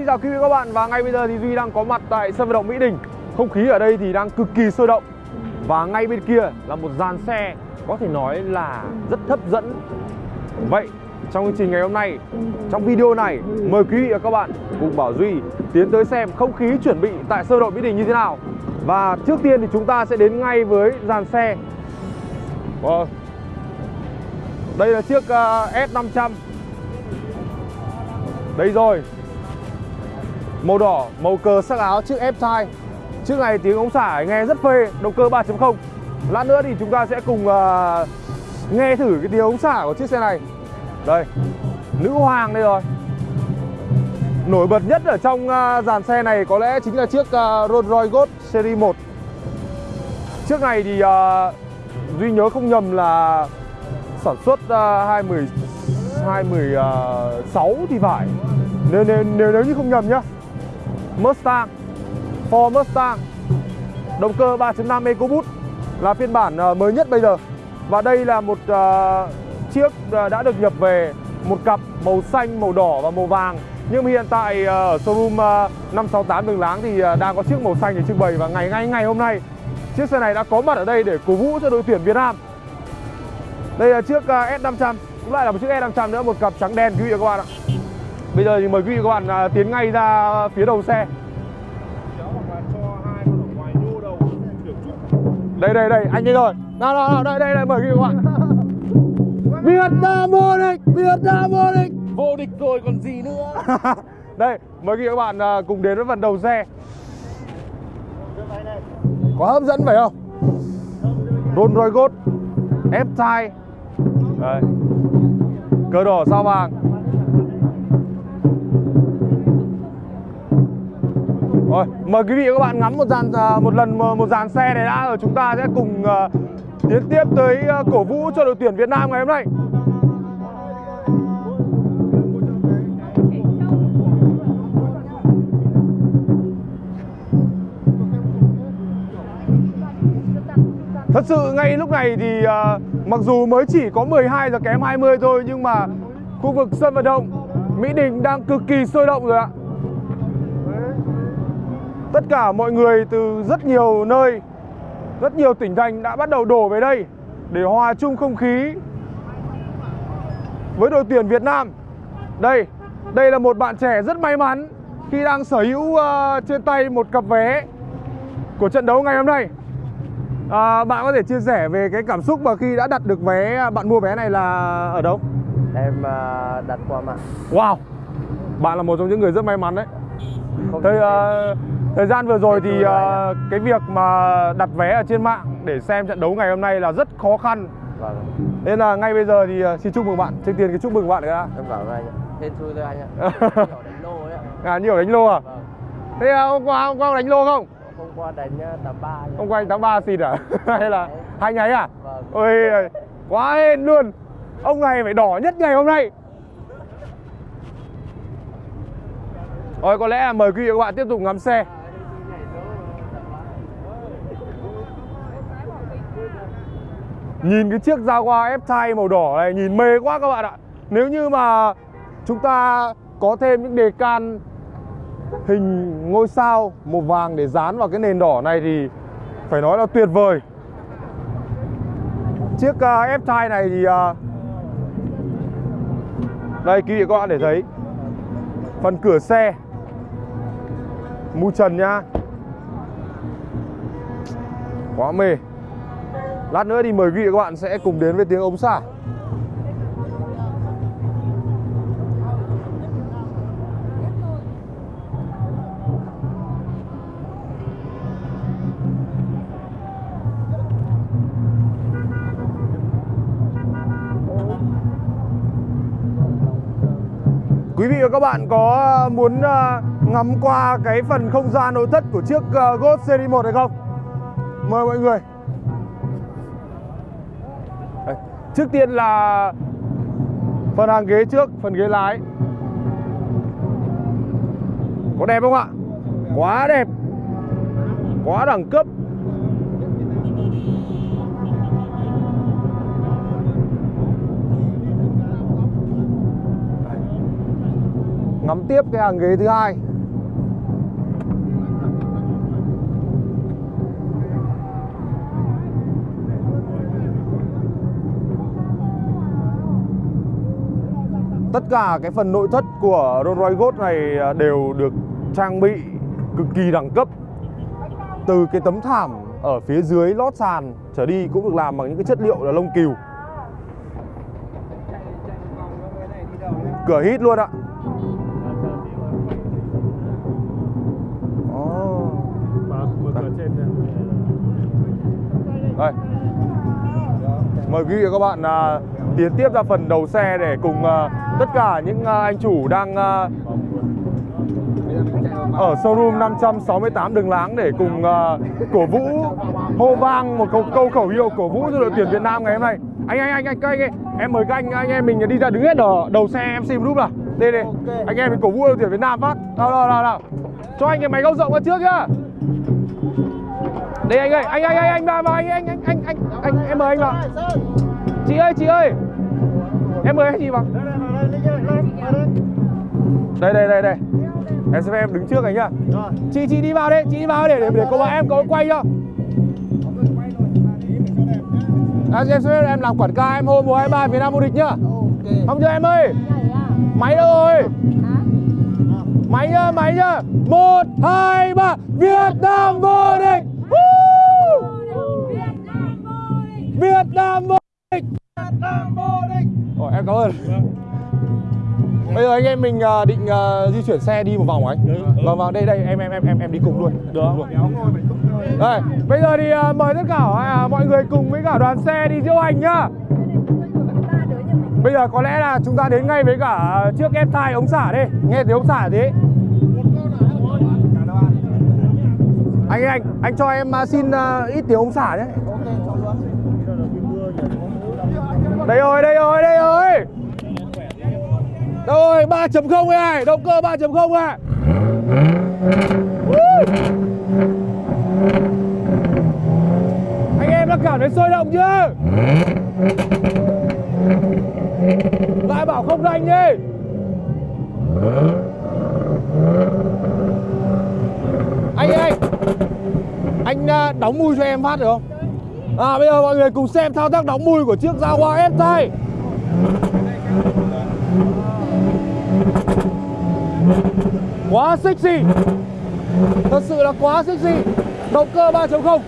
xin chào quý vị các bạn. Và ngay bây giờ thì Duy đang có mặt tại sân vận động Mỹ Đình. Không khí ở đây thì đang cực kỳ sôi động. Và ngay bên kia là một dàn xe có thể nói là rất hấp dẫn. Vậy trong chương trình ngày hôm nay, trong video này Mời quý vị và các bạn cùng Bảo Duy tiến tới xem không khí chuẩn bị tại sân vận động Mỹ Đình như thế nào. Và trước tiên thì chúng ta sẽ đến ngay với dàn xe. Vâng. Đây là chiếc ờ, S500 Đây rồi. Màu đỏ, màu cờ sắc áo chiếc F-Type Chiếc này tiếng ống xả nghe rất phê Động cơ 3.0 Lát nữa thì chúng ta sẽ cùng uh, nghe thử cái tiếng ống xả của chiếc xe này. Đây Nữ hoàng đây rồi. Nổi bật nhất ở trong uh, dàn xe này có lẽ chính là chiếc uh, Rolls Royce Ghost Series 1 Chiếc này thì uh, Duy nhớ không nhầm là sản xuất uh, 20 2016 thì phải. Nếu, nếu, nếu, nếu như không nhầm nhá. Mustang Ford Mustang. Động cơ 3.5 EcoBoost Là phiên bản ờ, mới nhất bây giờ. Và đây là một uh, chiếc ờ, đã được nhập về Một cặp màu xanh, màu đỏ và màu vàng. Nhưng hiện tại uh, ở showroom uh, 568 Đường Láng thì uh, đang có chiếc màu xanh để trưng bày Và ngày ngay ngày hôm nay Chiếc xe này đã có mặt ở đây để cổ vũ cho đội tuyển Việt Nam. Đây là chiếc uh, S500 Cũng lại là một chiếc S500 nữa, một cặp trắng đen. Quý vị và các bạn ạ. Bây giờ thì mời quý vị các bạn uh, tiến ngay ra phía đầu xe. Đây đây đây anh đây rồi. Nào nào nào đây đây đây mời quý vị các bạn. Việt Nam vô địch Việt Nam vô địch Vô địch rồi còn gì nữa? Đây mời quý vị các bạn uh, cùng đến với phần đầu xe. Có hấp dẫn phải không? Rolls Royce Ghost F-Type đây. Cờ đỏ sao vàng Rồi, mời quý vị và các bạn ngắm một dàn à, một lần ờ, một dàn xe này đã rồi chúng ta sẽ cùng uh, tiến tiếp tới uh, cổ vũ cho đội tuyển Việt Nam ngày hôm nay. Thật sự ngay lúc này thì uh, mặc dù mới chỉ có 12 giờ kém 20 thôi nhưng mà khu vực sân vận động Mỹ Đình đang cực kỳ sôi động rồi ạ. Tất cả mọi người từ rất nhiều nơi, rất nhiều tỉnh thành đã bắt đầu đổ về đây để hòa chung không khí với đội tuyển Việt Nam. Đây, đây là một bạn trẻ rất may mắn khi đang sở hữu uh, trên tay một cặp vé của trận đấu ngày hôm nay. À, bạn có thể chia sẻ về cái cảm xúc mà khi đã đặt được vé, bạn mua vé này là ở đâu? Em uh, đặt qua mạng Wow, bạn là một trong những người rất may mắn đấy. Không Thế uh, thời gian vừa rồi thì uh, cái việc mà đặt vé ở trên mạng để xem trận đấu ngày hôm nay là rất khó khăn. Vâng Nên là ngay bây giờ thì uh, xin chúc mừng bạn. Trước tiên cái chúc mừng bạn cái đã. Em cảm ơn anh ạ Hên xui thôi anh ạ Nhỏ đánh lô ấy ạ À nhiều đánh lô à? Vâng Thế uh, hôm qua hôm qua đánh lô không? Hôm qua đánh 83 nhá. Hôm qua anh 83 xịt à? Hay là hai nháy à? Vâng Ôi quá hên luôn. Ông này phải đỏ nhất ngày hôm nay. Rồi có lẽ là mời quý vị và các bạn tiếp tục ngắm xe. Nhìn cái chiếc Jaguar F-Type màu đỏ này nhìn mê quá các bạn ạ. Nếu như mà chúng ta có thêm những đề can hình ngôi sao màu vàng để dán vào cái nền đỏ này thì phải nói là tuyệt vời. Chiếc à, uh, F-Type này thì uh, đây quý vị các bạn để thấy phần cửa xe mu trần nha quá mê lát nữa thì mời quý vị các bạn sẽ cùng đến với tiếng ống xả Quý vị và các bạn có ờ, muốn ờ, ngắm qua cái phần không gian nội thất của chiếc ờ, Ghost Series 1 hay không? Mời mọi người Trước tiên là phần hàng ghế trước, phần ghế lái. Có đẹp không ạ? Quá đẹp. Quá đẳng cấp. Ngắm tiếp cái hàng ghế thứ hai. Tất cả cái phần nội thất của Rolls Royce Ghost này à, đều được trang bị cực kỳ đẳng cấp. Từ cái tấm thảm ở phía dưới lót sàn trở đi cũng được làm bằng những cái chất liệu là lông cừu. Cửa hít luôn ạ. Đây. Mời quý vị và các bạn à, tiến tiếp ra phần đầu xe để cùng à, tất cả những à, anh chủ đang à, ở showroom 568 đường láng để cùng à, cổ vũ hô vang một câu, câu khẩu hiệu cổ vũ cho đội tuyển Việt Nam ngày hôm nay. Anh anh anh anh anh, em mời các anh anh em mình đi ra đứng hết ở đầu xe em xem lúc nào. Đây đây. Anh em mình cổ vũ đội tuyển Việt Nam phát. Nào nào nào nào. Cho anh cái máy góc rộng ra trước nhá. Đây anh ơi, anh anh anh anh vào vào anh anh anh anh anh anh em mời anh vào. Chị ơi, chị ơi. Em mời anh chị vào. Đây đây đây đây. Em sẽ phép em đứng trước anh nhá. Chị chị đi vào đây, chị đi vào để để, để cô bạn em có quay cho. À, em sẽ em làm quảng cáo em hôm mùa 23 Việt Nam vô địch nhá. Không chưa em ơi. Máy đâu rồi? Máy nhá, máy nhá. 1 2 3 Việt Nam vô địch. Woo! Việt Nam vô địch. Em cảm ơn. Bây giờ anh em mình à, định à, di chuyển xe đi một vòng anh? Vâng vâng, đây đây em em em em em đi cùng luôn. Được. Luôn. Đây, bây giờ thì à, mời tất cả mọi người cùng với cả đoàn xe đi diễu hành nhá. Bây giờ có lẽ là chúng ta đến ngay với cả chiếc ép thai ống xả đi Nghe tiếng ống xả thế Anh anh, anh cho em xin à, ít tiếng ống xả nhé Đây rồi, đây rồi, đây rồi Đâu 3.0 này, động cơ 3.0 này Anh em đã cảm thấy sôi động chưa? Lại bảo không rành đi. Anh ơi Anh à, đóng mui cho em phát được không? À bây giờ mọi người cùng xem thao tác đóng mui của chiếc Jaguar F-Type Quá sexy Thật sự là quá sexy Động cơ 3.0